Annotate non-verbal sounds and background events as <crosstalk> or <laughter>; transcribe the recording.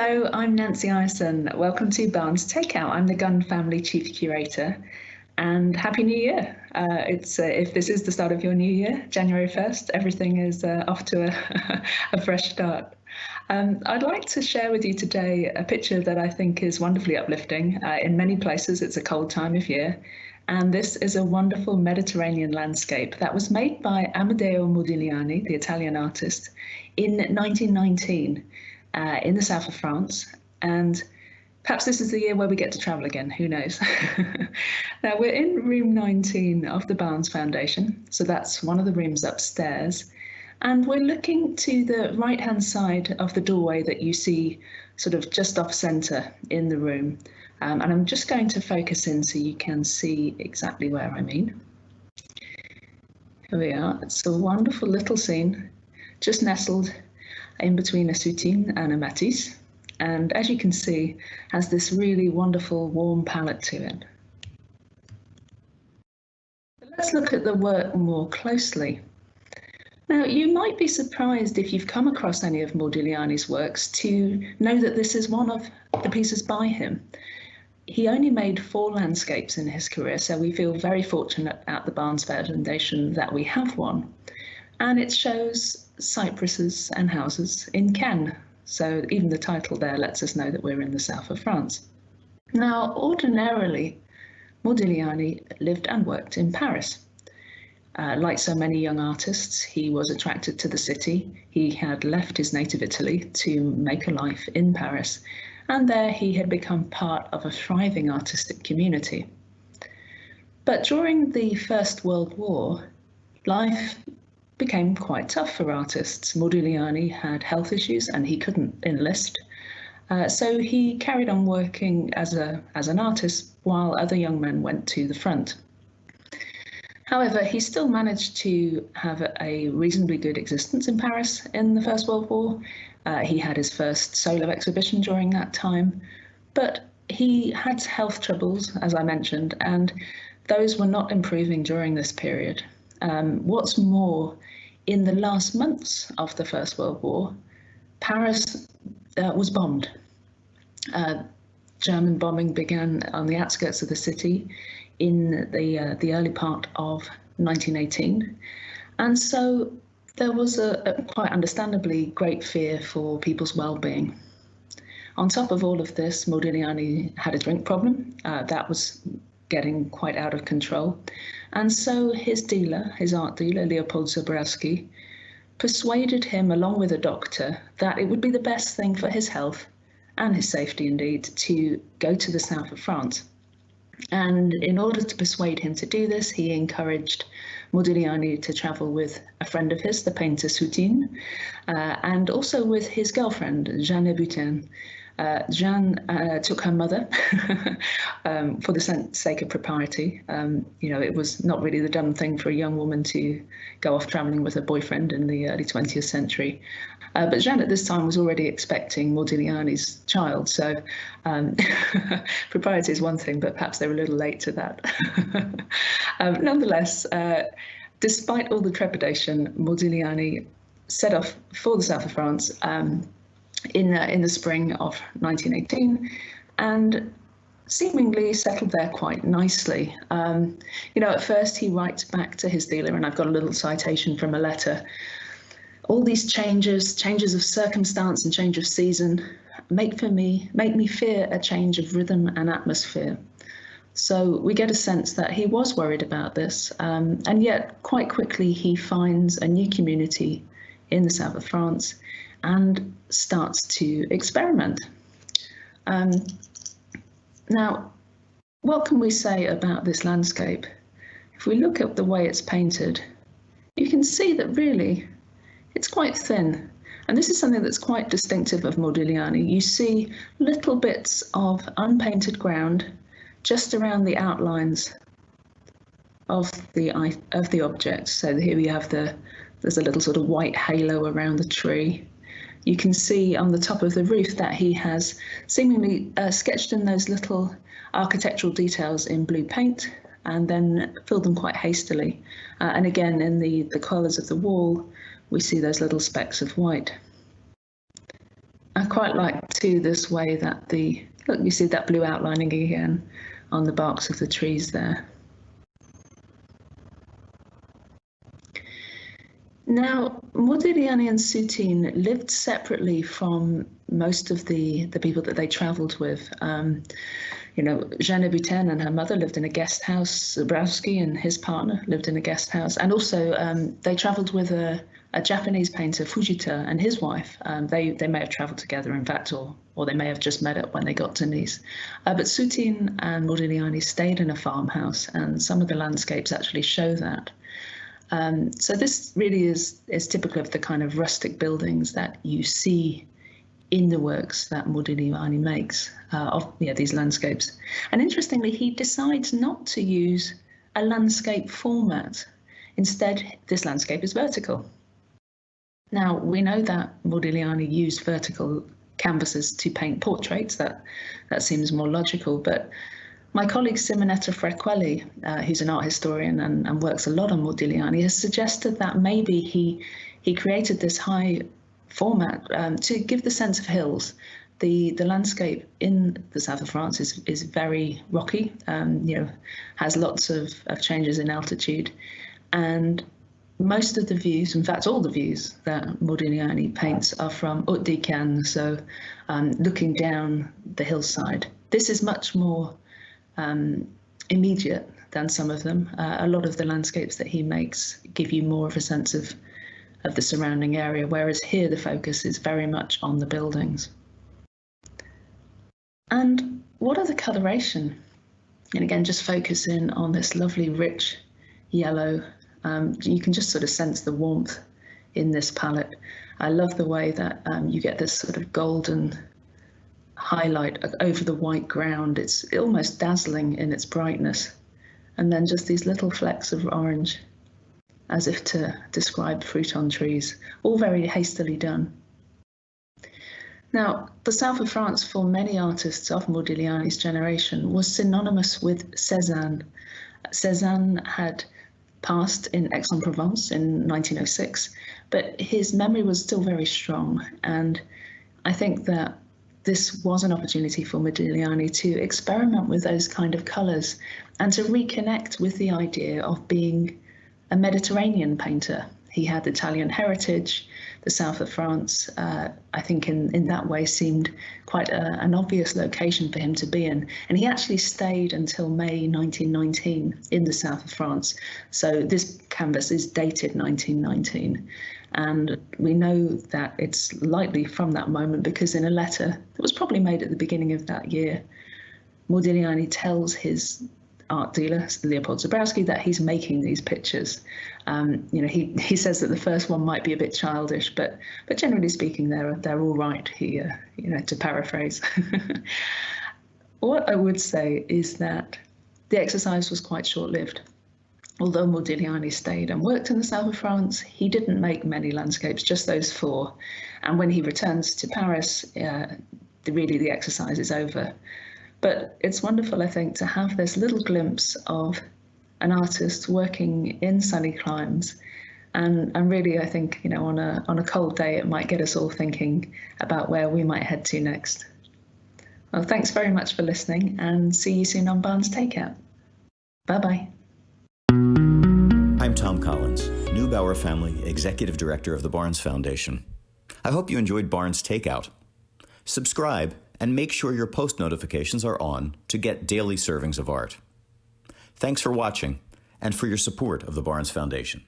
Hello, I'm Nancy Ireson. Welcome to Barnes Takeout. I'm the Gund Family Chief Curator and Happy New Year. Uh, it's uh, If this is the start of your new year, January 1st, everything is uh, off to a, <laughs> a fresh start. Um, I'd like to share with you today a picture that I think is wonderfully uplifting. Uh, in many places, it's a cold time of year, and this is a wonderful Mediterranean landscape that was made by Amedeo Modigliani, the Italian artist, in 1919 uh, in the south of France. And perhaps this is the year where we get to travel again, who knows? <laughs> now, we're in room 19 of the Barnes Foundation, so that's one of the rooms upstairs. And we're looking to the right hand side of the doorway that you see sort of just off centre in the room. Um, and I'm just going to focus in so you can see exactly where I mean. Here we are. It's a wonderful little scene, just nestled in between a soutine and a matisse. And as you can see, has this really wonderful warm palette to it. let's look at the work more closely. Now, you might be surprised if you've come across any of Modigliani's works to know that this is one of the pieces by him. He only made four landscapes in his career, so we feel very fortunate at the Barnes Foundation that we have one. And it shows cypresses and houses in Cannes. So even the title there lets us know that we're in the south of France. Now, ordinarily, Modigliani lived and worked in Paris. Uh, like so many young artists, he was attracted to the city. He had left his native Italy to make a life in Paris, and there he had become part of a thriving artistic community. But during the First World War, life became quite tough for artists. Modigliani had health issues and he couldn't enlist. Uh, so he carried on working as a as an artist while other young men went to the front. However, he still managed to have a reasonably good existence in Paris in the First World War. Uh, he had his first solo exhibition during that time, but he had health troubles, as I mentioned, and those were not improving during this period. Um, what's more, in the last months of the First World War, Paris uh, was bombed. Uh, German bombing began on the outskirts of the city in the uh, the early part of 1918, and so there was a, a quite understandably great fear for people's well-being. On top of all of this, Modigliani had a drink problem uh, that was getting quite out of control, and so his dealer, his art dealer, Leopold Zborowski, persuaded him, along with a doctor, that it would be the best thing for his health and his safety indeed to go to the south of France. And in order to persuade him to do this, he encouraged Modigliani to travel with a friend of his, the painter Soutine, uh, and also with his girlfriend, Jeanne Hébuterne, uh, Jeanne uh, took her mother <laughs> um, for the sake of propriety. Um, you know, it was not really the dumb thing for a young woman to go off travelling with her boyfriend in the early 20th century. Uh, but Jeanne at this time was already expecting Modigliani's child, so um, <laughs> propriety is one thing, but perhaps they were a little late to that. <laughs> um, nonetheless, uh, despite all the trepidation, Modigliani set off for the south of France um, in, in the spring of 1918 and seemingly settled there quite nicely. Um, you know, at first he writes back to his dealer, and I've got a little citation from a letter. All these changes, changes of circumstance and change of season, make for me make me fear a change of rhythm and atmosphere. So we get a sense that he was worried about this, um, and yet quite quickly he finds a new community in the south of France and starts to experiment. Um, now, what can we say about this landscape? If we look at the way it's painted, you can see that really it's quite thin. And this is something that's quite distinctive of Modigliani. You see little bits of unpainted ground just around the outlines of the of the object. So here we have the there's a little sort of white halo around the tree you can see on the top of the roof that he has seemingly uh, sketched in those little architectural details in blue paint and then filled them quite hastily. Uh, and again, in the, the colours of the wall, we see those little specks of white. Quite quite like too this way that the, look, you see that blue outlining again on the barks of the trees there. Now, Modigliani and Soutine lived separately from most of the, the people that they travelled with. Um, you know, Jeanne Hébuterne and her mother lived in a guest house. Zborowski and his partner lived in a guest house. And also, um, they travelled with a, a, Japanese painter, Fujita, and his wife. Um, they, they may have travelled together, in fact, or, or they may have just met up when they got to Nice. Uh, but Soutine and Modigliani stayed in a farmhouse, and some of the landscapes actually show that. Um, so this really is is typical of the kind of rustic buildings that you see in the works that Modigliani makes uh, of these landscapes. And interestingly, he decides not to use a landscape format. Instead, this landscape is vertical. Now, we know that Modigliani used vertical canvases to paint portraits. That, that seems more logical, but my colleague Simonetta Fraquelli, uh, who's an art historian and, and, works a lot on Modigliani, has suggested that maybe he he created this high format um, to give the sense of hills. The the landscape in the south of France is is very rocky. Um, you know, has lots of, of changes in altitude, and most of the views, in fact, all the views that Modigliani paints are from Haute so um, looking down the hillside. This is much more um, immediate than some of them. Uh, a lot of the landscapes that he makes give you more of a sense of of the surrounding area, whereas here the focus is very much on the buildings. And what are the coloration? And again, just focus in on this lovely rich yellow. Um, you can just sort of sense the warmth in this palette. I love the way that um, you get this sort of golden highlight over the white ground. It's almost dazzling in its brightness. And then just these little flecks of orange, as if to describe fruit on trees, all very hastily done. Now, the south of France for many artists of Modigliani's generation was synonymous with Cézanne. Cézanne had passed in Aix-en-Provence in 1906, but his memory was still very strong. And I think that this was an opportunity for Modigliani to experiment with those kind of colours and to reconnect with the idea of being a Mediterranean painter. He had Italian heritage. The south of France, uh, I think, in, in that way, seemed quite a, an obvious location for him to be in. And he actually stayed until May 1919 in the south of France. So this canvas is dated 1919. And we know that it's likely from that moment because in a letter that was probably made at the beginning of that year, Modigliani tells his art dealer, Leopold Zborowski, that he's making these pictures. Um, you know, he, he says that the first one might be a bit childish, but but generally speaking, they're they're all right here. You know, to paraphrase. <laughs> what I would say is that the exercise was quite short-lived. Although Modigliani stayed and worked in the south of France, he didn't make many landscapes, just those four. And when he returns to Paris, uh, the, really the exercise is over. But it's wonderful, I think, to have this little glimpse of an artist working in sunny climes. And, and really, I think, you know, on a, on a cold day, it might get us all thinking about where we might head to next. Well, thanks very much for listening and see you soon on Barnes Takeout. Bye bye. I'm Thom Collins, Neubauer Family Executive Director of the Barnes Foundation. I hope you enjoyed Barnes Takeout. Subscribe and make sure your post notifications are on to get daily servings of art. Thanks for watching and for your support of the Barnes Foundation.